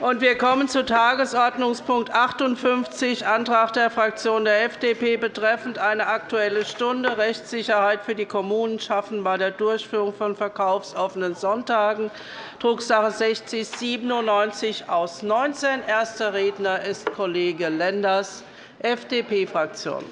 Wir kommen zu Tagesordnungspunkt 58, Antrag der Fraktion der FDP betreffend eine Aktuelle Stunde Rechtssicherheit für die Kommunen schaffen bei der Durchführung von verkaufsoffenen Sonntagen, Drucksache 6097 aus 19. Erster Redner ist Kollege Lenders, FDP-Fraktion.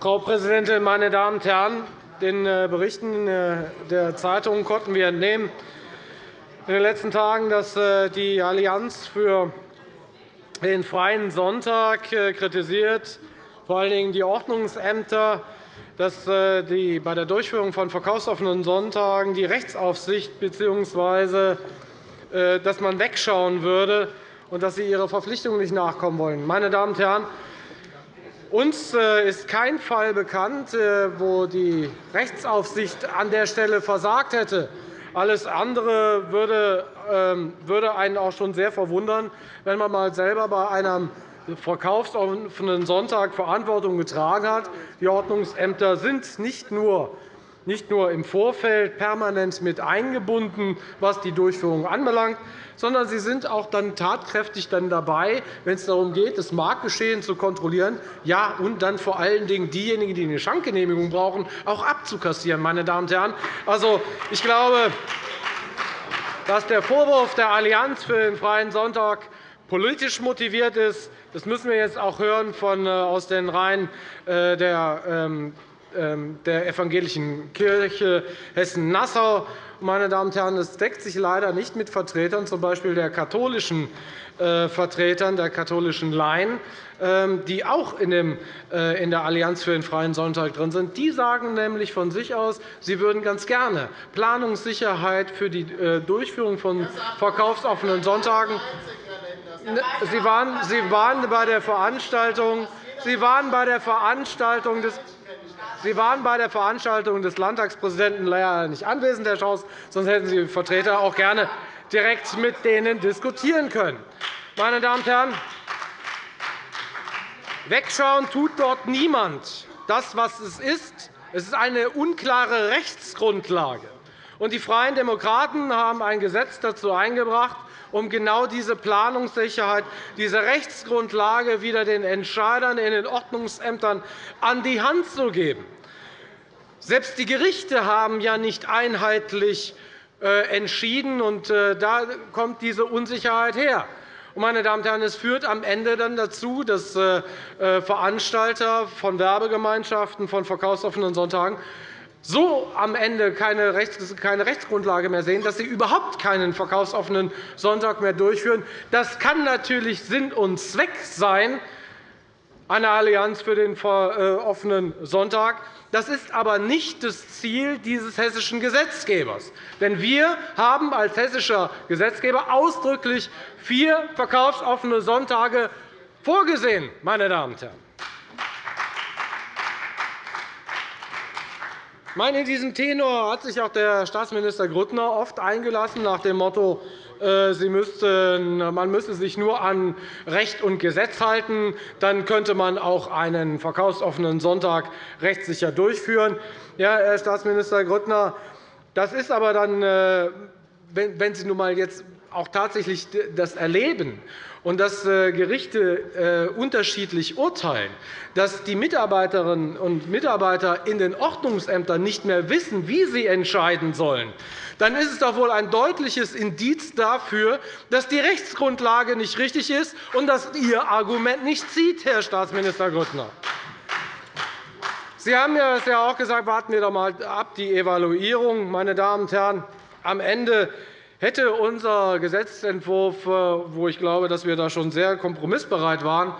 Frau Präsidentin, meine Damen und Herren! Den äh, Berichten äh, der Zeitungen konnten wir entnehmen in den letzten Tagen, dass äh, die Allianz für den Freien Sonntag kritisiert, vor allen Dingen die Ordnungsämter, dass die bei der Durchführung von verkaufsoffenen Sonntagen die Rechtsaufsicht bzw. dass man wegschauen würde und dass sie ihrer Verpflichtung nicht nachkommen wollen. Meine Damen und Herren, uns äh, ist kein Fall bekannt, äh, wo die Rechtsaufsicht an der Stelle versagt hätte. Alles andere würde ähm, einen auch schon sehr verwundern, wenn man mal selber bei einem verkaufsoffenen Sonntag Verantwortung getragen hat. Die Ordnungsämter sind nicht nur nicht nur im Vorfeld permanent mit eingebunden, was die Durchführung anbelangt, sondern sie sind auch dann tatkräftig dann dabei, wenn es darum geht, das Marktgeschehen zu kontrollieren ja, und dann vor allen Dingen diejenigen, die eine Schankgenehmigung brauchen, auch abzukassieren. Meine Damen und Herren. Also, ich glaube, dass der Vorwurf der Allianz für den Freien Sonntag politisch motiviert ist. Das müssen wir jetzt auch hören von, äh, aus den Reihen äh, der ähm, der Evangelischen Kirche Hessen-Nassau. Meine Damen und Herren, das deckt sich leider nicht mit Vertretern, z. B. der katholischen äh, Vertretern der katholischen Laien, ähm, die auch äh, in der Allianz für den Freien Sonntag drin sind. Die sagen nämlich von sich aus, sie würden ganz gerne Planungssicherheit für die äh, Durchführung von verkaufsoffenen Sonntagen. Sie waren bei der Veranstaltung Sie waren bei der Veranstaltung des Sie waren bei der Veranstaltung des Landtagspräsidenten leider nicht anwesend, Herr Schaus, sonst hätten Sie Vertreter auch gerne direkt mit denen diskutieren können. Meine Damen und Herren, wegschauen tut dort niemand. Das, was es ist, es ist eine unklare Rechtsgrundlage. Die Freien Demokraten haben ein Gesetz dazu eingebracht, um genau diese Planungssicherheit, diese Rechtsgrundlage wieder den Entscheidern in den Ordnungsämtern an die Hand zu geben. Selbst die Gerichte haben ja nicht einheitlich äh, entschieden, und äh, da kommt diese Unsicherheit her. Meine Damen und Herren, es führt am Ende dann dazu, dass äh, Veranstalter von Werbegemeinschaften von verkaufsoffenen Sonntagen so am Ende keine Rechtsgrundlage mehr sehen, dass sie überhaupt keinen verkaufsoffenen Sonntag mehr durchführen. Das kann natürlich Sinn und Zweck sein einer Allianz für den offenen Sonntag. Das ist aber nicht das Ziel dieses hessischen Gesetzgebers. Denn wir haben als hessischer Gesetzgeber ausdrücklich vier verkaufsoffene Sonntage vorgesehen. Meine Damen und Herren. In diesem Tenor hat sich auch der Staatsminister Grüttner oft eingelassen, nach dem Motto, äh, man müsse sich nur an Recht und Gesetz halten, dann könnte man auch einen verkaufsoffenen Sonntag rechtssicher durchführen. Ja, Herr Staatsminister Grüttner, das ist aber dann, äh, wenn Sie nun einmal jetzt auch tatsächlich das erleben und dass äh, Gerichte äh, unterschiedlich urteilen, dass die Mitarbeiterinnen und Mitarbeiter in den Ordnungsämtern nicht mehr wissen, wie sie entscheiden sollen, dann ist es doch wohl ein deutliches Indiz dafür, dass die Rechtsgrundlage nicht richtig ist und dass Ihr Argument nicht zieht, Herr Staatsminister Grüttner. Sie haben ja auch gesagt, warten wir doch einmal ab, die Evaluierung. Meine Damen und Herren, am Ende Hätte unser Gesetzentwurf, äh, wo ich glaube, dass wir da schon sehr kompromissbereit waren,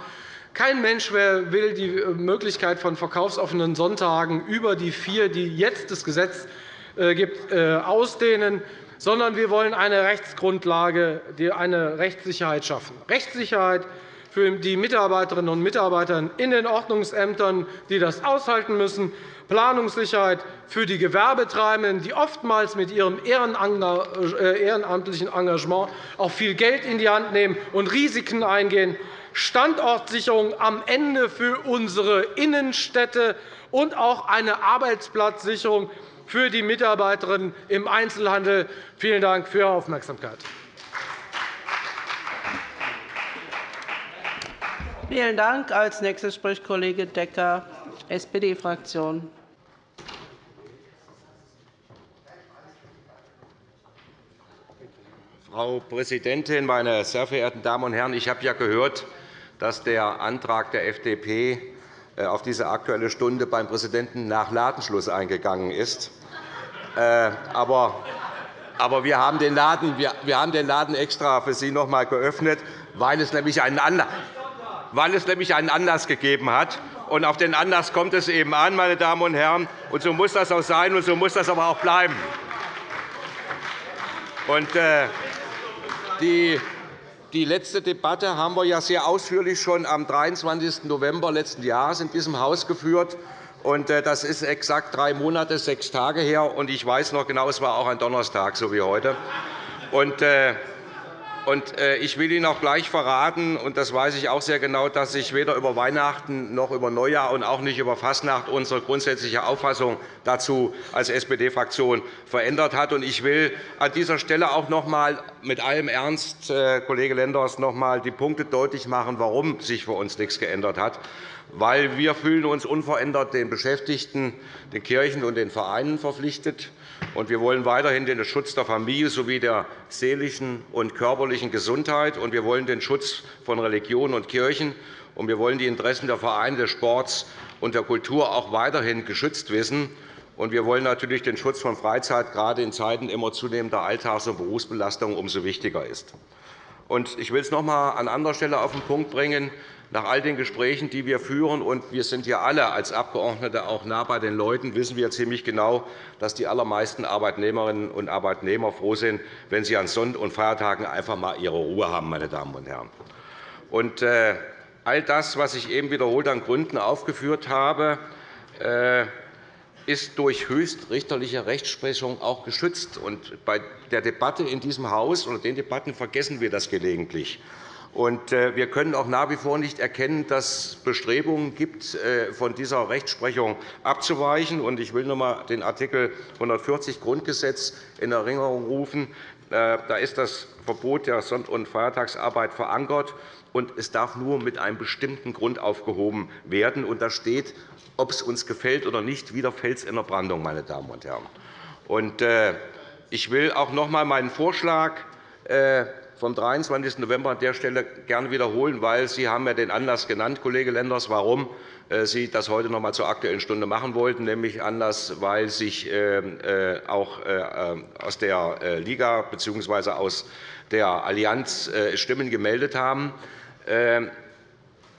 kein Mensch will die Möglichkeit von verkaufsoffenen Sonntagen über die vier, die jetzt das Gesetz äh, gibt, äh, ausdehnen, sondern wir wollen eine Rechtsgrundlage, eine Rechtssicherheit schaffen. Rechtssicherheit für die Mitarbeiterinnen und Mitarbeiter in den Ordnungsämtern, die das aushalten müssen, Planungssicherheit für die Gewerbetreibenden, die oftmals mit ihrem äh, ehrenamtlichen Engagement auch viel Geld in die Hand nehmen und Risiken eingehen. Standortsicherung am Ende für unsere Innenstädte und auch eine Arbeitsplatzsicherung für die Mitarbeiterinnen im Einzelhandel. Vielen Dank für Ihre Aufmerksamkeit. Vielen Dank. Als nächster spricht Kollege Decker, SPD-Fraktion. Frau Präsidentin, meine sehr verehrten Damen und Herren! Ich habe ja gehört, dass der Antrag der FDP äh, auf diese Aktuelle Stunde beim Präsidenten nach Ladenschluss eingegangen ist. Äh, aber wir haben den Laden, wir haben den Laden extra für Sie noch einmal geöffnet, weil es nämlich einen Anlass weil es nämlich einen Anlass gegeben hat. Und auf den Anlass kommt es eben an, meine Damen und Herren. Und so muss das auch sein, und so muss das aber auch bleiben. Und, äh, die, letzte Debatte haben wir ja sehr ausführlich schon am 23. November letzten Jahres in diesem Haus geführt. Äh, das ist exakt drei Monate, sechs Tage her. Ich weiß noch genau, es war auch ein Donnerstag, so wie heute. Und, äh, ich will Ihnen auch gleich verraten, und das weiß ich auch sehr genau, dass sich weder über Weihnachten noch über Neujahr und auch nicht über Fastnacht unsere grundsätzliche Auffassung dazu als SPD-Fraktion verändert hat. Ich will an dieser Stelle auch noch einmal mit allem Ernst, äh, Kollege Lenders, noch einmal die Punkte deutlich machen, warum sich für uns nichts geändert hat weil wir fühlen uns unverändert den Beschäftigten, den Kirchen und den Vereinen verpflichtet. Und wir wollen weiterhin den Schutz der Familie sowie der seelischen und körperlichen Gesundheit. Und wir wollen den Schutz von Religion und Kirchen. Und wir wollen die Interessen der Vereine, des Sports und der Kultur auch weiterhin geschützt wissen. Und wir wollen natürlich den Schutz von Freizeit gerade in Zeiten immer zunehmender Alltags- und Berufsbelastung umso wichtiger ist. Ich will es noch einmal an anderer Stelle auf den Punkt bringen nach all den Gesprächen, die wir führen, und wir sind ja alle als Abgeordnete auch nah bei den Leuten, wissen wir ziemlich genau, dass die allermeisten Arbeitnehmerinnen und Arbeitnehmer froh sind, wenn sie an Sonn- und Feiertagen einfach einmal ihre Ruhe haben. Meine Damen und Herren. Und, äh, all das, was ich eben wiederholt an Gründen aufgeführt habe, äh, ist durch höchstrichterliche Rechtsprechung auch geschützt. Und bei der Debatte in diesem Haus oder den Debatten vergessen wir das gelegentlich. Äh, wir können auch nach wie vor nicht erkennen, dass es Bestrebungen gibt, äh, von dieser Rechtsprechung abzuweichen. Ich will noch einmal den Art. 140 Grundgesetz in Erinnerung rufen. Äh, da ist das Verbot der Sonn- und Feiertagsarbeit verankert, und es darf nur mit einem bestimmten Grund aufgehoben werden. Da steht, ob es uns gefällt oder nicht, wieder Fels in der Brandung. Meine Damen und Herren. Ich will auch noch einmal meinen Vorschlag vom 23. November an der Stelle gerne wiederholen, weil Sie haben ja den Anlass genannt, Kollege Lenders, warum äh, Sie das heute noch einmal zur Aktuellen Stunde machen wollten, nämlich Anlass, weil sich ähm, äh, auch äh, aus der Liga bzw. aus der Allianz Stimmen gemeldet haben.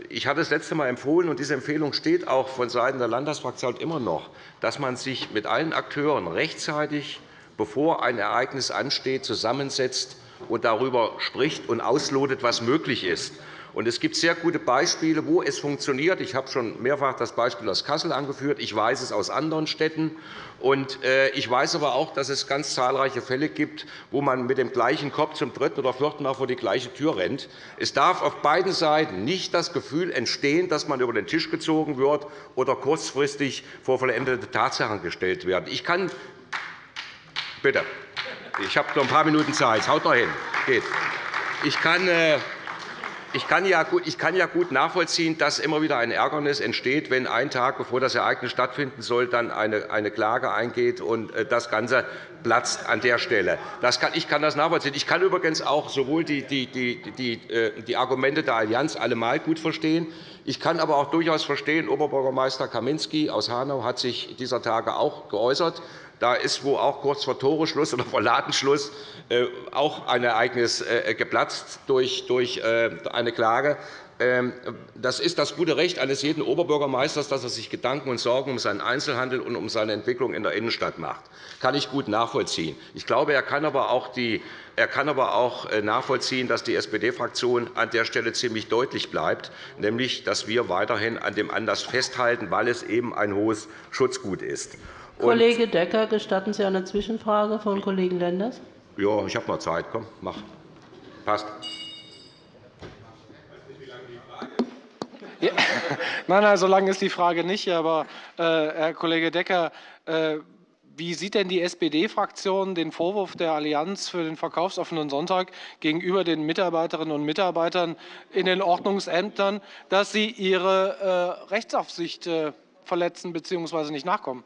Ich hatte das letzte Mal empfohlen, und diese Empfehlung steht auch vonseiten der Landtagsfraktion immer noch, dass man sich mit allen Akteuren rechtzeitig, bevor ein Ereignis ansteht, zusammensetzt und darüber spricht und auslotet, was möglich ist. Es gibt sehr gute Beispiele, wo es funktioniert. Ich habe schon mehrfach das Beispiel aus Kassel angeführt. Ich weiß es aus anderen Städten. Äh, ich weiß aber auch, dass es ganz zahlreiche Fälle gibt, wo man mit dem gleichen Kopf zum dritten oder vierten Mal vor die gleiche Tür rennt. Es darf auf beiden Seiten nicht das Gefühl entstehen, dass man über den Tisch gezogen wird oder kurzfristig vor vollendete Tatsachen gestellt wird. Ich kann Bitte. Ich habe noch ein paar Minuten Zeit. Haut noch hin. Geht. Ich kann, äh, ich kann ja gut nachvollziehen, dass immer wieder ein Ärgernis entsteht, wenn ein Tag, bevor das Ereignis stattfinden soll, dann eine Klage eingeht und äh, das Ganze platzt an der Stelle. ich kann das nachvollziehen. Ich kann übrigens auch sowohl die, die, die, äh, die Argumente der Allianz allemal gut verstehen. Ich kann aber auch durchaus verstehen, Oberbürgermeister Kaminski aus Hanau hat sich dieser Tage auch geäußert. Da ist wo auch kurz vor Toreschluss oder vor Ladenschluss äh, auch ein Ereignis äh, geplatzt durch äh, eine Klage. Ähm, das ist das gute Recht eines jeden Oberbürgermeisters, dass er sich Gedanken und Sorgen um seinen Einzelhandel und um seine Entwicklung in der Innenstadt macht. Das kann ich gut nachvollziehen. Ich glaube, er kann aber auch, die, er kann aber auch nachvollziehen, dass die SPD-Fraktion an der Stelle ziemlich deutlich bleibt, nämlich dass wir weiterhin an dem Anlass festhalten, weil es eben ein hohes Schutzgut ist. Kollege Decker, gestatten Sie eine Zwischenfrage von Kollegen Lenders? Ja, ich habe noch Zeit. Komm, mach. Passt. Ja. Nein, nein, so lange ist die Frage nicht. Aber, äh, Herr Kollege Decker, äh, wie sieht denn die SPD-Fraktion den Vorwurf der Allianz für den verkaufsoffenen Sonntag gegenüber den Mitarbeiterinnen und Mitarbeitern in den Ordnungsämtern, dass sie ihre äh, Rechtsaufsicht äh, verletzen bzw. nicht nachkommen?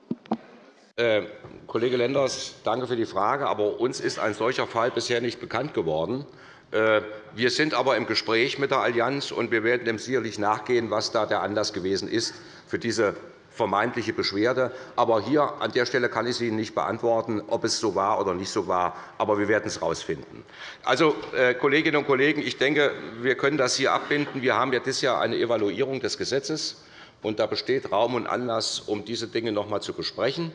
Äh, Kollege Lenders, danke für die Frage. Aber uns ist ein solcher Fall bisher nicht bekannt geworden. Äh, wir sind aber im Gespräch mit der Allianz, und wir werden dem sicherlich nachgehen, was da der Anlass gewesen ist für diese vermeintliche Beschwerde. Aber hier an der Stelle kann ich Ihnen nicht beantworten, ob es so war oder nicht so war. Aber wir werden es herausfinden. Also, äh, Kolleginnen und Kollegen, ich denke, wir können das hier abbinden. Wir haben ja dieses Jahr eine Evaluierung des Gesetzes. Da besteht Raum und Anlass, um diese Dinge noch einmal zu besprechen.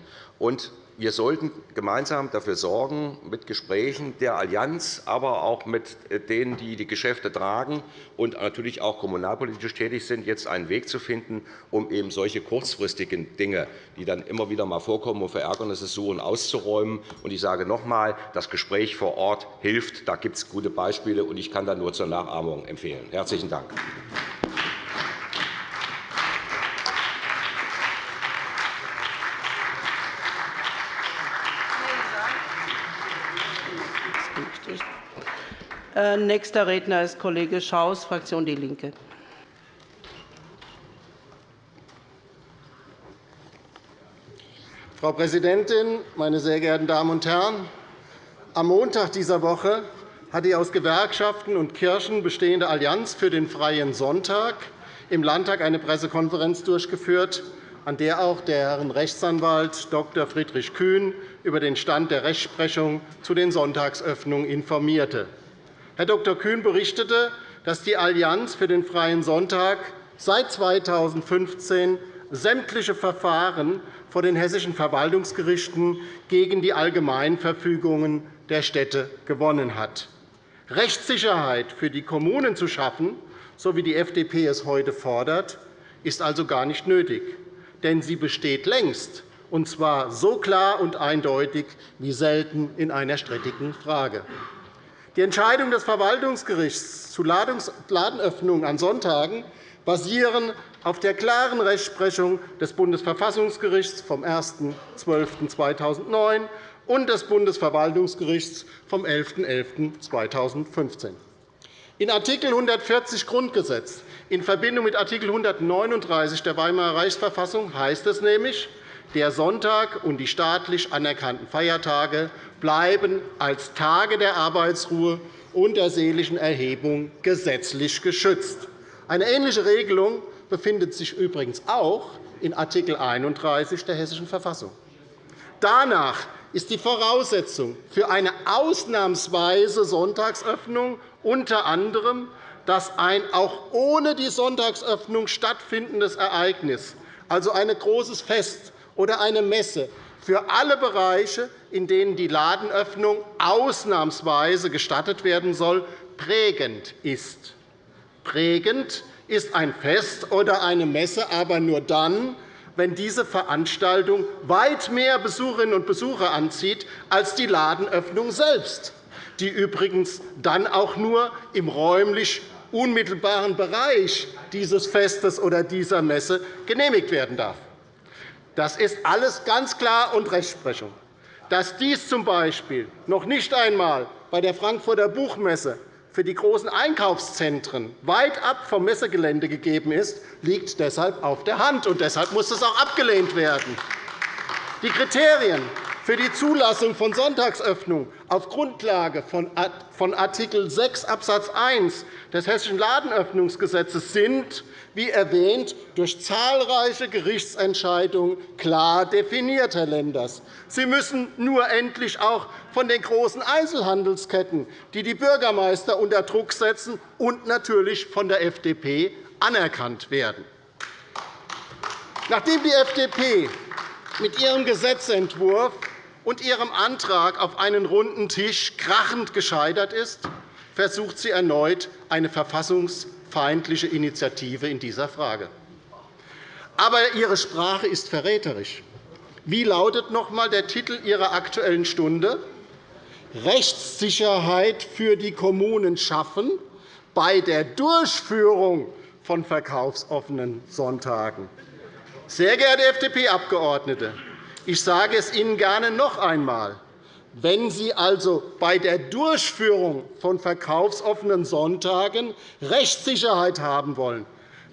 Wir sollten gemeinsam dafür sorgen, mit Gesprächen der Allianz, aber auch mit denen, die die Geschäfte tragen und natürlich auch kommunalpolitisch tätig sind, jetzt einen Weg zu finden, um eben solche kurzfristigen Dinge, die dann immer wieder einmal vorkommen und Verärgernisse suchen, auszuräumen. Und ich sage noch einmal, das Gespräch vor Ort hilft. Da gibt es gute Beispiele, und ich kann da nur zur Nachahmung empfehlen. – Herzlichen Dank. Äh, nächster Redner ist Kollege Schaus, Fraktion DIE LINKE. Frau Präsidentin, meine sehr geehrten Damen und Herren! Am Montag dieser Woche hat die aus Gewerkschaften und Kirchen bestehende Allianz für den Freien Sonntag im Landtag eine Pressekonferenz durchgeführt, an der auch der Herrn Rechtsanwalt Dr. Friedrich Kühn über den Stand der Rechtsprechung zu den Sonntagsöffnungen informierte. Herr Dr. Kühn berichtete, dass die Allianz für den Freien Sonntag seit 2015 sämtliche Verfahren vor den hessischen Verwaltungsgerichten gegen die Allgemeinverfügungen der Städte gewonnen hat. Rechtssicherheit für die Kommunen zu schaffen, so wie die FDP es heute fordert, ist also gar nicht nötig. Denn sie besteht längst, und zwar so klar und eindeutig wie selten in einer strittigen Frage. Die Entscheidung des Verwaltungsgerichts zu Ladenöffnungen an Sonntagen basieren auf der klaren Rechtsprechung des Bundesverfassungsgerichts vom 1.12.2009 und des Bundesverwaltungsgerichts vom 11.11.2015. In Art. 140 Grundgesetz in Verbindung mit Art. 139 der Weimarer Reichsverfassung heißt es nämlich, der Sonntag und die staatlich anerkannten Feiertage bleiben als Tage der Arbeitsruhe und der seelischen Erhebung gesetzlich geschützt. Eine ähnliche Regelung befindet sich übrigens auch in Art. 31 der Hessischen Verfassung. Danach ist die Voraussetzung für eine ausnahmsweise Sonntagsöffnung unter anderem, dass ein auch ohne die Sonntagsöffnung stattfindendes Ereignis, also ein großes Fest oder eine Messe, für alle Bereiche, in denen die Ladenöffnung ausnahmsweise gestattet werden soll, prägend ist. Prägend ist ein Fest oder eine Messe aber nur dann, wenn diese Veranstaltung weit mehr Besucherinnen und Besucher anzieht als die Ladenöffnung selbst, die übrigens dann auch nur im räumlich unmittelbaren Bereich dieses Festes oder dieser Messe genehmigt werden darf. Das ist alles ganz klar und Rechtsprechung. Dass dies z.B. noch nicht einmal bei der Frankfurter Buchmesse für die großen Einkaufszentren weit ab vom Messegelände gegeben ist, liegt deshalb auf der Hand. und Deshalb muss es auch abgelehnt werden. Die Kriterien für die Zulassung von Sonntagsöffnung auf Grundlage von Art. 6 Abs. 1 des Hessischen Ladenöffnungsgesetzes sind, wie erwähnt, durch zahlreiche Gerichtsentscheidungen klar definiert, Herr Lenders. Sie müssen nur endlich auch von den großen Einzelhandelsketten, die die Bürgermeister unter Druck setzen, und natürlich von der FDP anerkannt werden. Nachdem die FDP mit ihrem Gesetzentwurf und ihrem Antrag auf einen runden Tisch krachend gescheitert ist, versucht sie erneut eine verfassungsfeindliche Initiative in dieser Frage. Aber Ihre Sprache ist verräterisch. Wie lautet noch einmal der Titel Ihrer Aktuellen Stunde? Rechtssicherheit für die Kommunen schaffen bei der Durchführung von verkaufsoffenen Sonntagen. Sehr geehrte FDP-Abgeordnete, ich sage es Ihnen gerne noch einmal. Wenn Sie also bei der Durchführung von verkaufsoffenen Sonntagen Rechtssicherheit haben wollen,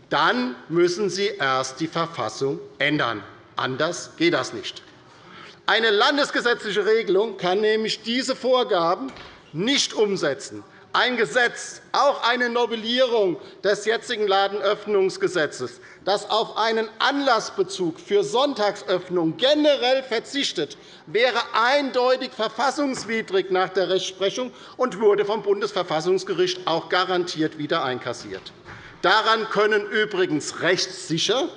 dann müssen Sie erst die Verfassung ändern. Anders geht das nicht. Eine landesgesetzliche Regelung kann nämlich diese Vorgaben nicht umsetzen. Ein Gesetz, auch eine Novellierung des jetzigen Ladenöffnungsgesetzes, das auf einen Anlassbezug für Sonntagsöffnung generell verzichtet, wäre eindeutig verfassungswidrig nach der Rechtsprechung und wurde vom Bundesverfassungsgericht auch garantiert wieder einkassiert. Daran können übrigens rechtssicher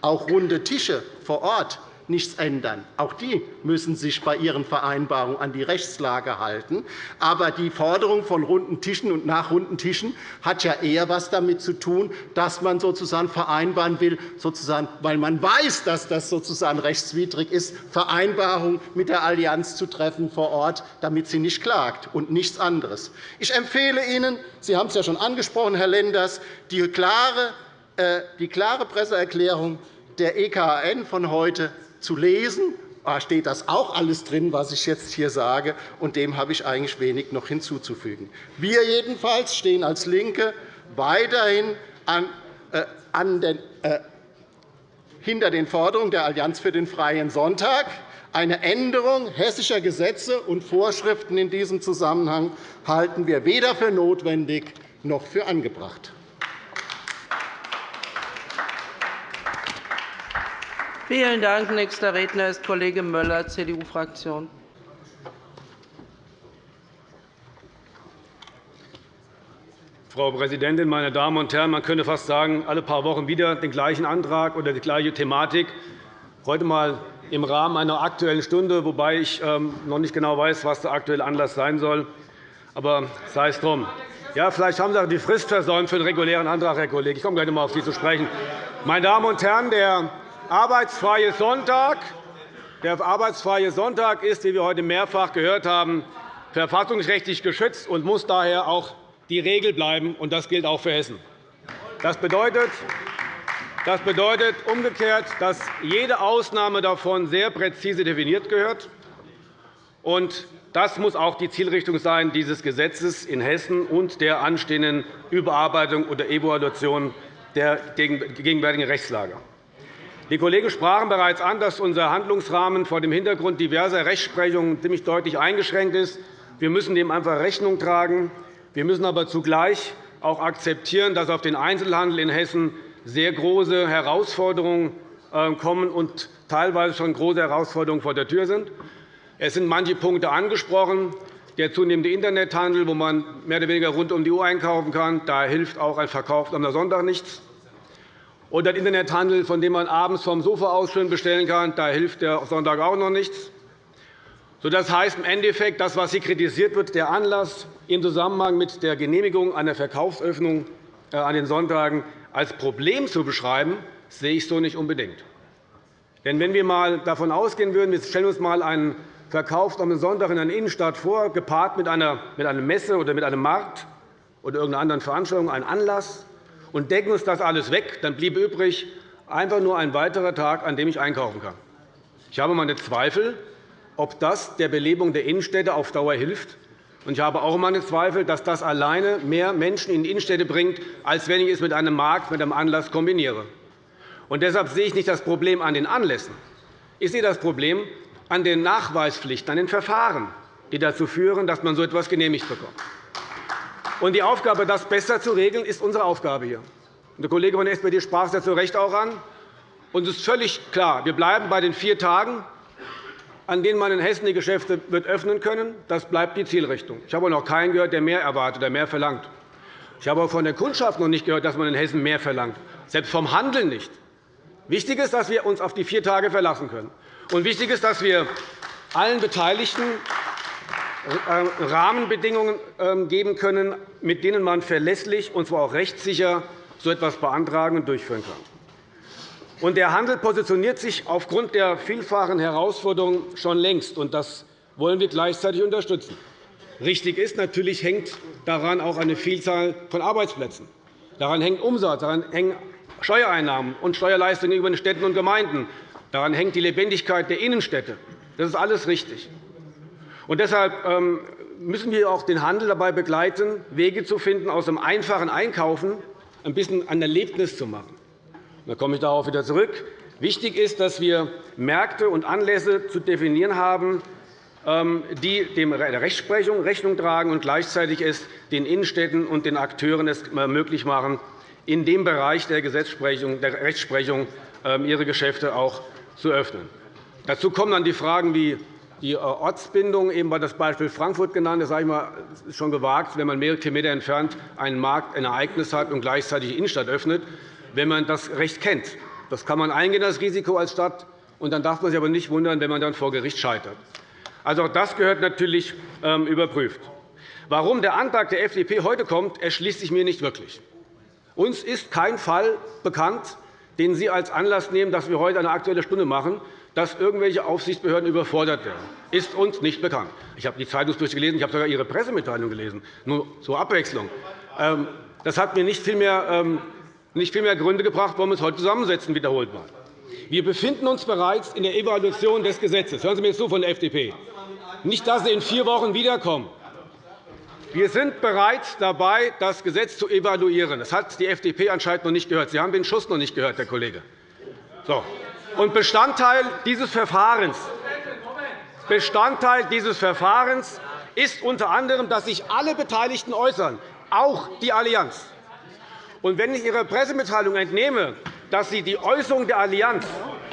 auch runde Tische vor Ort nichts ändern. Auch die müssen sich bei ihren Vereinbarungen an die Rechtslage halten. Aber die Forderung von runden Tischen und nach runden Tischen hat ja eher etwas damit zu tun, dass man sozusagen vereinbaren will, sozusagen, weil man weiß, dass das sozusagen rechtswidrig ist, Vereinbarungen mit der Allianz zu treffen vor Ort, damit sie nicht klagt, und nichts anderes. Ich empfehle Ihnen, Sie haben es ja schon angesprochen, Herr Lenders, die klare, äh, die klare Presseerklärung der EKN von heute zu lesen. Da steht das auch alles drin, was ich jetzt hier sage, und dem habe ich eigentlich wenig noch hinzuzufügen. Wir jedenfalls stehen als LINKE weiterhin an, äh, an den, äh, hinter den Forderungen der Allianz für den Freien Sonntag. Eine Änderung hessischer Gesetze und Vorschriften in diesem Zusammenhang halten wir weder für notwendig noch für angebracht. Vielen Dank. Nächster Redner ist Kollege Möller, CDU-Fraktion. Frau Präsidentin, meine Damen und Herren! Man könnte fast sagen, alle paar Wochen wieder den gleichen Antrag oder die gleiche Thematik. Heute einmal im Rahmen einer Aktuellen Stunde, wobei ich ähm, noch nicht genau weiß, was der aktuelle Anlass sein soll. Aber sei es drum. Ja, vielleicht haben Sie auch die Frist versäumt für den regulären Antrag, Herr Kollege. Ich komme gleich noch einmal auf Sie zu sprechen. Meine Damen und Herren, der arbeitsfreie Sonntag. Der arbeitsfreie Sonntag ist, wie wir heute mehrfach gehört haben, verfassungsrechtlich geschützt und muss daher auch die Regel bleiben. Das gilt auch für Hessen. Das bedeutet, das bedeutet umgekehrt, dass jede Ausnahme davon sehr präzise definiert gehört. Das muss auch die Zielrichtung sein dieses Gesetzes in Hessen und der anstehenden Überarbeitung oder Evaluation der gegenwärtigen Rechtslage. Die Kollegen sprachen bereits an, dass unser Handlungsrahmen vor dem Hintergrund diverser Rechtsprechungen ziemlich deutlich eingeschränkt ist. Wir müssen dem einfach Rechnung tragen. Wir müssen aber zugleich auch akzeptieren, dass auf den Einzelhandel in Hessen sehr große Herausforderungen äh, kommen und teilweise schon große Herausforderungen vor der Tür sind. Es sind manche Punkte angesprochen. Der zunehmende Internethandel, wo man mehr oder weniger rund um die Uhr einkaufen kann, da hilft auch ein Verkauf am Sonntag nichts oder der Internethandel, von dem man abends vom Sofa aus schön bestellen kann. Da hilft der Sonntag auch noch nichts. Das heißt im Endeffekt, das, was hier kritisiert wird, der Anlass im Zusammenhang mit der Genehmigung einer Verkaufsöffnung äh, an den Sonntagen als Problem zu beschreiben, sehe ich so nicht unbedingt. Denn wenn wir einmal davon ausgehen würden, wir stellen uns einmal einen Verkauf am Sonntag in einer Innenstadt vor, gepaart mit einer Messe oder mit einem Markt oder irgendeiner anderen Veranstaltung, einen Anlass, und decken uns das alles weg, dann bliebe übrig einfach nur ein weiterer Tag, an dem ich einkaufen kann. Ich habe meine Zweifel, ob das der Belebung der Innenstädte auf Dauer hilft. Ich habe auch meine Zweifel, dass das alleine mehr Menschen in die Innenstädte bringt, als wenn ich es mit einem Markt, mit einem Anlass kombiniere. Und deshalb sehe ich nicht das Problem an den Anlässen. Ich sehe das Problem an den Nachweispflichten, an den Verfahren, die dazu führen, dass man so etwas genehmigt bekommt. Und die Aufgabe, das besser zu regeln, ist unsere Aufgabe hier. Der Kollege von der SPD sprach es ja zu Recht auch an. Uns ist völlig klar, wir bleiben bei den vier Tagen, an denen man in Hessen die Geschäfte wird öffnen können. Das bleibt die Zielrichtung. Ich habe noch keinen gehört, der mehr erwartet oder mehr verlangt. Ich habe auch von der Kundschaft noch nicht gehört, dass man in Hessen mehr verlangt, selbst vom Handel nicht. Wichtig ist, dass wir uns auf die vier Tage verlassen können. Und wichtig ist, dass wir allen Beteiligten Rahmenbedingungen ähm, geben können, mit denen man verlässlich und zwar auch rechtssicher so etwas beantragen und durchführen kann. Der Handel positioniert sich aufgrund der vielfachen Herausforderungen schon längst, und das wollen wir gleichzeitig unterstützen. Richtig ist, natürlich hängt daran auch eine Vielzahl von Arbeitsplätzen. Daran hängt Umsatz, daran hängen Steuereinnahmen und Steuerleistungen gegenüber den Städten und Gemeinden. Daran hängt die Lebendigkeit der Innenstädte. Das ist alles richtig. Und deshalb ähm, müssen wir auch den Handel dabei begleiten, Wege zu finden, aus dem einfachen Einkaufen ein bisschen ein Erlebnis zu machen. Da komme ich darauf wieder zurück. Wichtig ist, dass wir Märkte und Anlässe zu definieren haben, ähm, die der Rechtsprechung Rechnung tragen und gleichzeitig es den Innenstädten und den Akteuren es möglich machen, in dem Bereich der, Gesetzesprechung, der Rechtsprechung ähm, ihre Geschäfte auch zu öffnen. Dazu kommen dann die Fragen wie die äh, Ortsbindung. Eben war das Beispiel Frankfurt genannt. Das sage ich mal, ist schon gewagt, wenn man mehrere Kilometer entfernt einen Markt, ein Ereignis hat und gleichzeitig die Innenstadt öffnet, wenn man das Recht kennt. Das kann man eingehen, das Risiko als Stadt. Und dann darf man sich aber nicht wundern, wenn man dann vor Gericht scheitert. Also auch das gehört natürlich ähm, überprüft. Warum der Antrag der FDP heute kommt, erschließt sich mir nicht wirklich. Uns ist kein Fall bekannt, den Sie als Anlass nehmen, dass wir heute eine Aktuelle Stunde machen, dass irgendwelche Aufsichtsbehörden überfordert werden. Ist uns nicht bekannt. Ich habe die Zeitungsberichte gelesen, ich habe sogar Ihre Pressemitteilung gelesen, nur zur Abwechslung. Ähm, das hat mir nicht viel mehr, ähm, nicht viel mehr Gründe gebracht, warum wir uns heute zusammensetzen, wiederholt mal. Wir befinden uns bereits in der Evaluation des Gesetzes. Hören Sie mir zu von der FDP. Nicht, dass Sie in vier Wochen wiederkommen. Wir sind bereits dabei, das Gesetz zu evaluieren. Das hat die FDP anscheinend noch nicht gehört. Sie haben den Schuss noch nicht gehört, Herr Kollege. So. Und Bestandteil dieses Verfahrens Bestandteil dieses Verfahrens ist unter anderem, dass sich alle Beteiligten äußern, auch die Allianz. Und wenn ich Ihrer Pressemitteilung entnehme, dass Sie die Äußerung der Allianz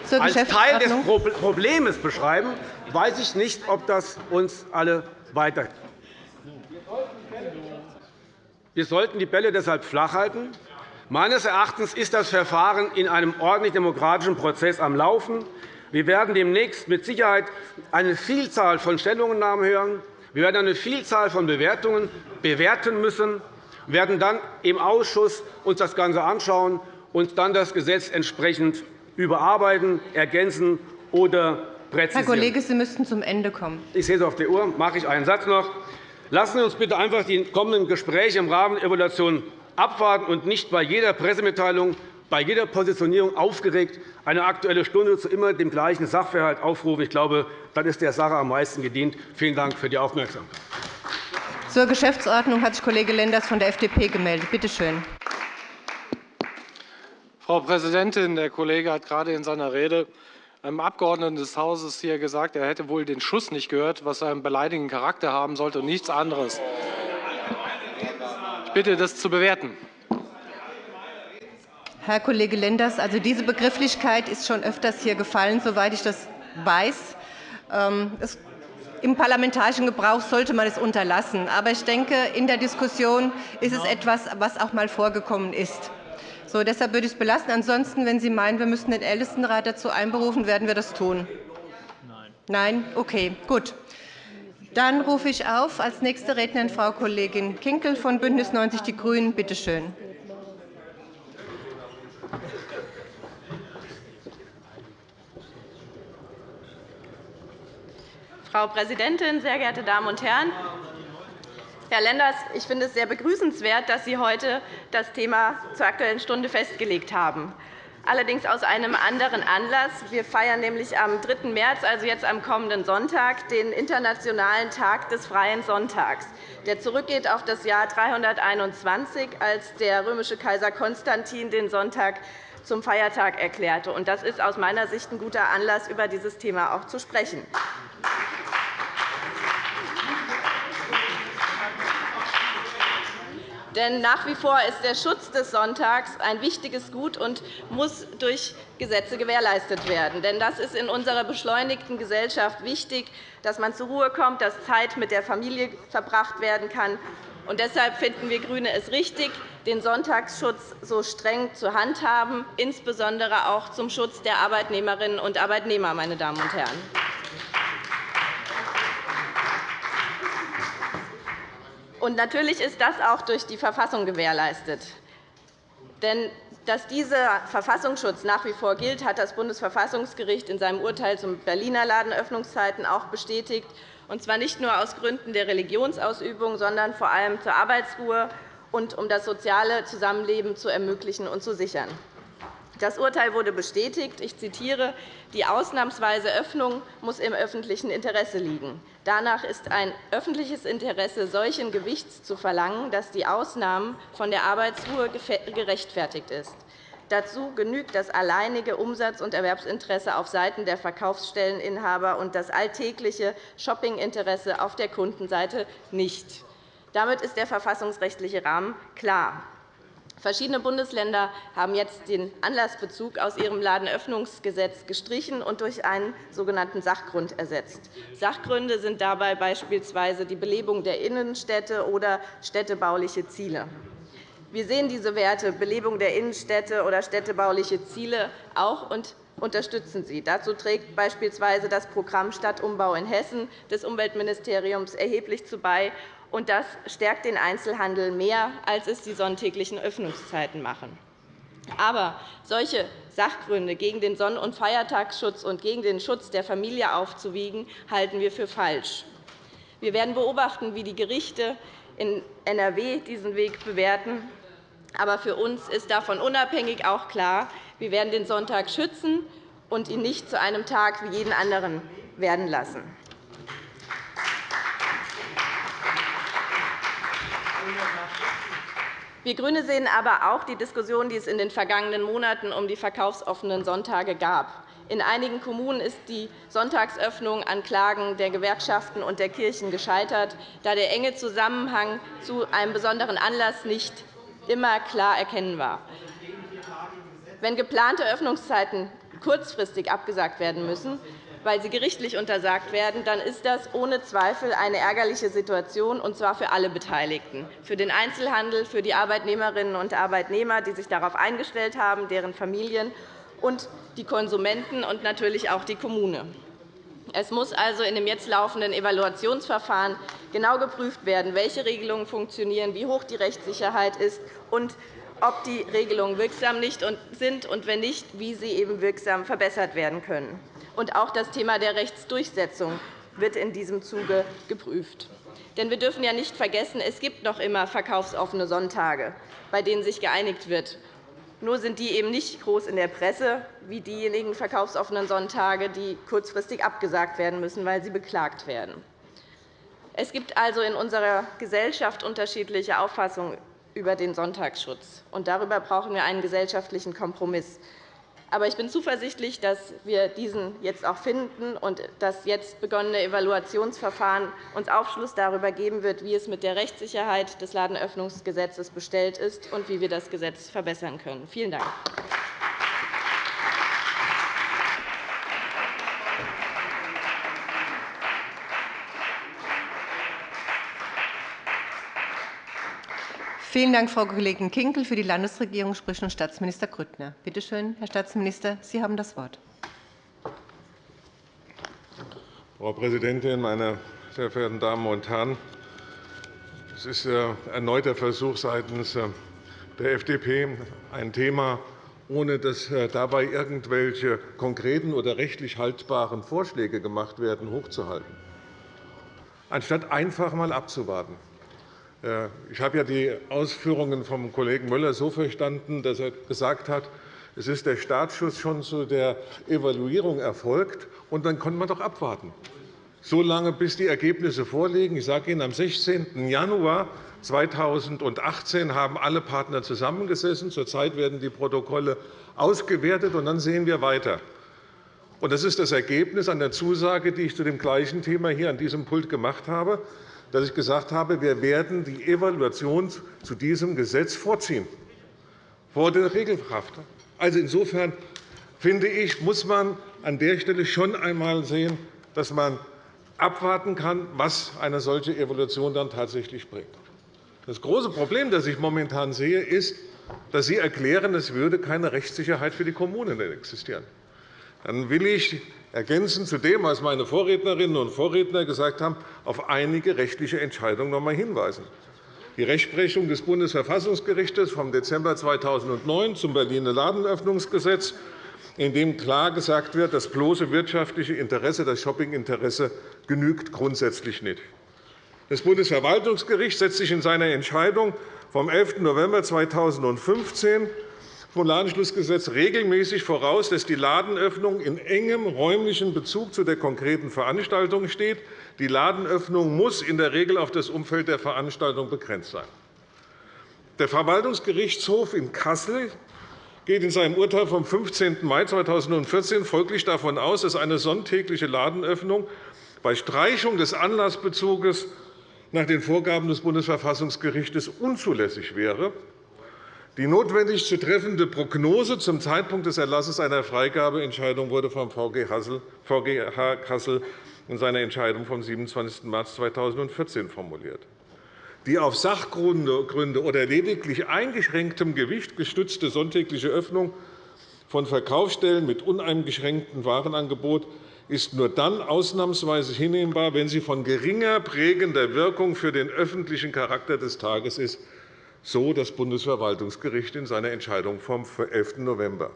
als Teil des Problems beschreiben, weiß ich nicht, ob das uns alle weiterhilft. Wir sollten die Bälle deshalb flach halten. Meines Erachtens ist das Verfahren in einem ordentlich demokratischen Prozess am Laufen. Wir werden demnächst mit Sicherheit eine Vielzahl von Stellungnahmen hören. Wir werden eine Vielzahl von Bewertungen bewerten müssen. Wir werden dann im Ausschuss uns das Ganze anschauen und dann das Gesetz entsprechend überarbeiten, ergänzen oder präzisieren. Herr Kollege, Sie müssten zum Ende kommen. Ich sehe es auf der Uhr. Mache ich einen Satz noch. Lassen Sie uns bitte einfach die kommenden Gespräche im Rahmen der Evaluation abwarten und nicht bei jeder Pressemitteilung, bei jeder Positionierung aufgeregt eine Aktuelle Stunde zu immer dem gleichen Sachverhalt aufrufen. Ich glaube, dann ist der Sache am meisten gedient. Vielen Dank für die Aufmerksamkeit. Zur Geschäftsordnung hat sich Kollege Lenders von der FDP gemeldet. Bitte schön. Frau Präsidentin! Der Kollege hat gerade in seiner Rede einem Abgeordneten des Hauses hier gesagt, er hätte wohl den Schuss nicht gehört, was einen beleidigenden Charakter haben sollte und nichts anderes. Bitte, das zu bewerten. Herr Kollege Lenders, also diese Begrifflichkeit ist schon öfters hier gefallen, soweit ich das weiß. Ähm, Im parlamentarischen Gebrauch sollte man es unterlassen. Aber ich denke, in der Diskussion ist es etwas, was auch einmal vorgekommen ist. So, deshalb würde ich es belassen. Ansonsten, wenn Sie meinen, wir müssten den Ältestenrat dazu einberufen, werden wir das tun. Nein. Nein? Okay, gut. Dann rufe ich auf als nächste Rednerin Frau Kollegin Kinkel von BÜNDNIS 90 die GRÜNEN. Bitte schön. Frau Präsidentin, sehr geehrte Damen und Herren! Herr Lenders, ich finde es sehr begrüßenswert, dass Sie heute das Thema zur Aktuellen Stunde festgelegt haben. Allerdings aus einem anderen Anlass. Wir feiern nämlich am 3. März, also jetzt am kommenden Sonntag, den Internationalen Tag des Freien Sonntags, der zurückgeht auf das Jahr 321, als der römische Kaiser Konstantin den Sonntag zum Feiertag erklärte. Das ist aus meiner Sicht ein guter Anlass, über dieses Thema auch zu sprechen. Denn nach wie vor ist der Schutz des Sonntags ein wichtiges Gut und muss durch Gesetze gewährleistet werden. Denn das ist in unserer beschleunigten Gesellschaft wichtig, dass man zur Ruhe kommt, dass Zeit mit der Familie verbracht werden kann. Und deshalb finden wir GRÜNE es richtig, den Sonntagsschutz so streng zu handhaben, insbesondere auch zum Schutz der Arbeitnehmerinnen und Arbeitnehmer. Meine Damen und Herren. Und natürlich ist das auch durch die Verfassung gewährleistet. Denn dass dieser Verfassungsschutz nach wie vor gilt, hat das Bundesverfassungsgericht in seinem Urteil zum Berliner Ladenöffnungszeiten auch bestätigt, und zwar nicht nur aus Gründen der Religionsausübung, sondern vor allem zur Arbeitsruhe und um das soziale Zusammenleben zu ermöglichen und zu sichern. Das Urteil wurde bestätigt. Ich zitiere. Die ausnahmsweise Öffnung muss im öffentlichen Interesse liegen. Danach ist ein öffentliches Interesse solchen Gewichts zu verlangen, dass die Ausnahme von der Arbeitsruhe gerechtfertigt ist. Dazu genügt das alleinige Umsatz- und Erwerbsinteresse auf Seiten der Verkaufsstelleninhaber und das alltägliche Shoppinginteresse auf der Kundenseite nicht. Damit ist der verfassungsrechtliche Rahmen klar. Verschiedene Bundesländer haben jetzt den Anlassbezug aus ihrem Ladenöffnungsgesetz gestrichen und durch einen sogenannten Sachgrund ersetzt. Sachgründe sind dabei beispielsweise die Belebung der Innenstädte oder städtebauliche Ziele. Wir sehen diese Werte Belebung der Innenstädte oder städtebauliche Ziele auch und unterstützen sie. Dazu trägt beispielsweise das Programm Stadtumbau in Hessen des Umweltministeriums erheblich zu bei und das stärkt den Einzelhandel mehr, als es die sonntäglichen Öffnungszeiten machen. Aber solche Sachgründe gegen den Sonn- und Feiertagsschutz und gegen den Schutz der Familie aufzuwiegen, halten wir für falsch. Wir werden beobachten, wie die Gerichte in NRW diesen Weg bewerten. Aber für uns ist davon unabhängig auch klar, wir werden den Sonntag schützen und ihn nicht zu einem Tag wie jeden anderen werden lassen. Wir GRÜNE sehen aber auch die Diskussion, die es in den vergangenen Monaten um die verkaufsoffenen Sonntage gab. In einigen Kommunen ist die Sonntagsöffnung an Klagen der Gewerkschaften und der Kirchen gescheitert, da der enge Zusammenhang zu einem besonderen Anlass nicht immer klar erkennbar war. Wenn geplante Öffnungszeiten kurzfristig abgesagt werden müssen, weil sie gerichtlich untersagt werden, dann ist das ohne Zweifel eine ärgerliche Situation, und zwar für alle Beteiligten, für den Einzelhandel, für die Arbeitnehmerinnen und Arbeitnehmer, die sich darauf eingestellt haben, deren Familien und die Konsumenten und natürlich auch die Kommune. Es muss also in dem jetzt laufenden Evaluationsverfahren genau geprüft werden, welche Regelungen funktionieren, wie hoch die Rechtssicherheit ist und ob die Regelungen wirksam sind und, wenn nicht, wie sie eben wirksam verbessert werden können. Und auch das Thema der Rechtsdurchsetzung wird in diesem Zuge geprüft. Denn wir dürfen ja nicht vergessen, es gibt noch immer verkaufsoffene Sonntage, bei denen sich geeinigt wird. Nur sind die eben nicht groß in der Presse wie diejenigen verkaufsoffenen Sonntage, die kurzfristig abgesagt werden müssen, weil sie beklagt werden. Es gibt also in unserer Gesellschaft unterschiedliche Auffassungen über den Sonntagsschutz. Darüber brauchen wir einen gesellschaftlichen Kompromiss. Aber ich bin zuversichtlich, dass wir diesen jetzt auch finden und das jetzt begonnene Evaluationsverfahren uns Aufschluss darüber geben wird, wie es mit der Rechtssicherheit des Ladenöffnungsgesetzes bestellt ist und wie wir das Gesetz verbessern können. Vielen Dank. Vielen Dank, Frau Kollegin Kinkel. Für die Landesregierung spricht nun Staatsminister Grüttner. Bitte schön, Herr Staatsminister, Sie haben das Wort. Frau Präsidentin, meine sehr verehrten Damen und Herren! Es ist erneut der Versuch seitens der FDP, ein Thema, ohne dass dabei irgendwelche konkreten oder rechtlich haltbaren Vorschläge gemacht werden, hochzuhalten, anstatt einfach einmal abzuwarten. Ich habe ja die Ausführungen vom Kollegen Müller so verstanden, dass er gesagt hat, es ist der Startschuss schon zu der Evaluierung erfolgt, und dann konnte man doch abwarten, so lange, bis die Ergebnisse vorliegen. Ich sage Ihnen, am 16. Januar 2018 haben alle Partner zusammengesessen. Zurzeit werden die Protokolle ausgewertet, und dann sehen wir weiter. Das ist das Ergebnis an der Zusage, die ich zu dem gleichen Thema hier an diesem Pult gemacht habe dass ich gesagt habe, wir werden die Evaluation zu diesem Gesetz vorziehen, vor der Regelkraft. Also insofern finde ich, muss man an der Stelle schon einmal sehen, dass man abwarten kann, was eine solche Evaluation dann tatsächlich bringt. Das große Problem, das ich momentan sehe, ist, dass Sie erklären, es würde keine Rechtssicherheit für die Kommunen existieren. Dann will ich ergänzend zu dem, was meine Vorrednerinnen und Vorredner gesagt haben, auf einige rechtliche Entscheidungen noch einmal hinweisen. Die Rechtsprechung des Bundesverfassungsgerichts vom Dezember 2009 zum Berliner Ladenöffnungsgesetz, in dem klar gesagt wird, das bloße wirtschaftliche Interesse, das Shoppinginteresse genügt grundsätzlich nicht. Das Bundesverwaltungsgericht setzt sich in seiner Entscheidung vom 11. November 2015 vom Ladenschlussgesetz regelmäßig voraus, dass die Ladenöffnung in engem räumlichen Bezug zu der konkreten Veranstaltung steht. Die Ladenöffnung muss in der Regel auf das Umfeld der Veranstaltung begrenzt sein. Der Verwaltungsgerichtshof in Kassel geht in seinem Urteil vom 15. Mai 2014 folglich davon aus, dass eine sonntägliche Ladenöffnung bei Streichung des Anlassbezuges nach den Vorgaben des Bundesverfassungsgerichts unzulässig wäre. Die notwendig zu treffende Prognose zum Zeitpunkt des Erlasses einer Freigabeentscheidung wurde vom VGH Kassel in seiner Entscheidung vom 27. März 2014 formuliert. Die auf Sachgründe oder lediglich eingeschränktem Gewicht gestützte sonntägliche Öffnung von Verkaufsstellen mit uneingeschränktem Warenangebot ist nur dann ausnahmsweise hinnehmbar, wenn sie von geringer prägender Wirkung für den öffentlichen Charakter des Tages ist, so das Bundesverwaltungsgericht in seiner Entscheidung vom 11. November.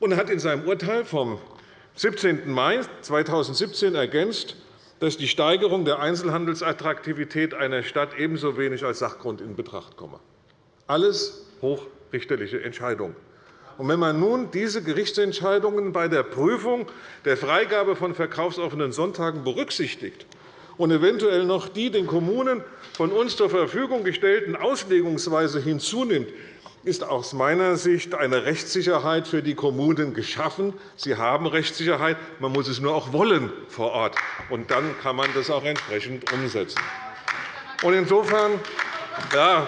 Und hat in seinem Urteil vom 17. Mai 2017 ergänzt, dass die Steigerung der Einzelhandelsattraktivität einer Stadt ebenso wenig als Sachgrund in Betracht komme. Alles hochrichterliche Entscheidungen. wenn man nun diese Gerichtsentscheidungen bei der Prüfung der Freigabe von verkaufsoffenen Sonntagen berücksichtigt und eventuell noch die den Kommunen von uns zur Verfügung gestellten Auslegungsweise hinzunimmt, ist aus meiner Sicht eine Rechtssicherheit für die Kommunen geschaffen. Sie haben Rechtssicherheit, man muss es nur auch wollen vor Ort, und dann kann man das auch entsprechend umsetzen. Insofern ja,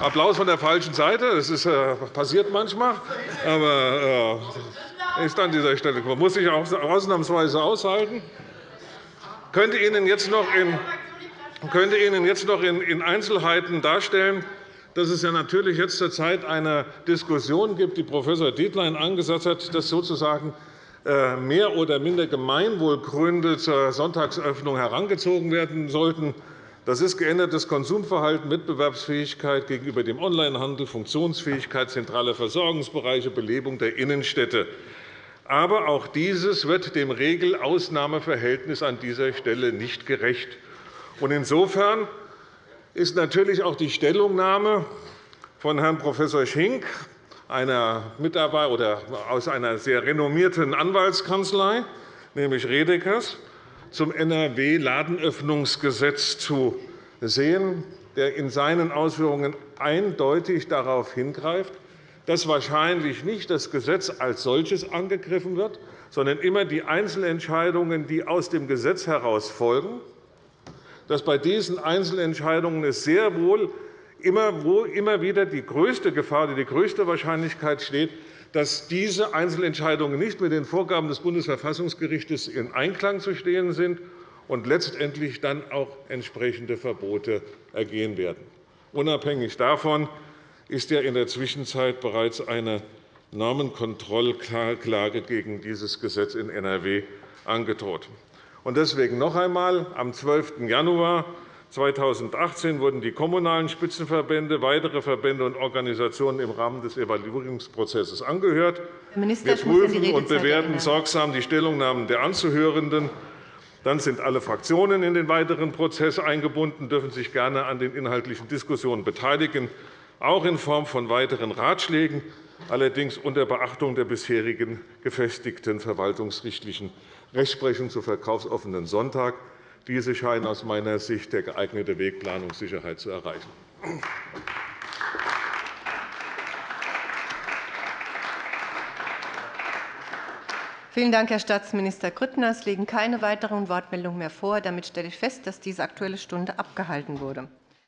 Applaus von der falschen Seite. Das ist, äh, passiert manchmal. Aber äh, ist an dieser Stelle. Man muss sich auch ausnahmsweise aushalten könnte Ihnen jetzt noch in, könnte Ihnen jetzt noch in Einzelheiten darstellen, dass es ja natürlich jetzt zur Zeit eine Diskussion gibt, die Prof. Dietlein angesetzt hat, dass sozusagen äh, mehr oder minder Gemeinwohlgründe zur Sonntagsöffnung herangezogen werden sollten. Das ist geändertes Konsumverhalten, Wettbewerbsfähigkeit gegenüber dem Onlinehandel, Funktionsfähigkeit zentraler Versorgungsbereiche, Belebung der Innenstädte. Aber auch dieses wird dem Regel-Ausnahmeverhältnis an dieser Stelle nicht gerecht. Insofern ist natürlich auch die Stellungnahme von Herrn Prof. Schink, einer Mitarbeiter oder aus einer sehr renommierten Anwaltskanzlei, nämlich Redekers, zum NRW-Ladenöffnungsgesetz zu sehen, der in seinen Ausführungen eindeutig darauf hingreift, dass wahrscheinlich nicht das Gesetz als solches angegriffen wird, sondern immer die Einzelentscheidungen, die aus dem Gesetz heraus folgen, dass bei diesen Einzelentscheidungen es sehr wohl immer wieder die größte Gefahr, die größte Wahrscheinlichkeit steht, dass diese Einzelentscheidungen nicht mit den Vorgaben des Bundesverfassungsgerichts in Einklang zu stehen sind und letztendlich dann auch entsprechende Verbote ergehen werden. Unabhängig davon ist ja in der Zwischenzeit bereits eine Normenkontrollklage gegen dieses Gesetz in NRW angedroht. Deswegen noch einmal. Am 12. Januar 2018 wurden die kommunalen Spitzenverbände, weitere Verbände und Organisationen im Rahmen des Evaluierungsprozesses angehört. Wir prüfen und bewerten sorgsam die Stellungnahmen der Anzuhörenden. Dann sind alle Fraktionen in den weiteren Prozess eingebunden, dürfen sich gerne an den inhaltlichen Diskussionen beteiligen auch in Form von weiteren Ratschlägen, allerdings unter Beachtung der bisherigen gefestigten verwaltungsrichtlichen Rechtsprechung zu verkaufsoffenen Sonntag. Diese scheinen aus meiner Sicht der geeignete Weg, Planungssicherheit zu erreichen. Vielen Dank, Herr Staatsminister Grüttner. Es liegen keine weiteren Wortmeldungen mehr vor. Damit stelle ich fest, dass diese Aktuelle Stunde abgehalten wurde.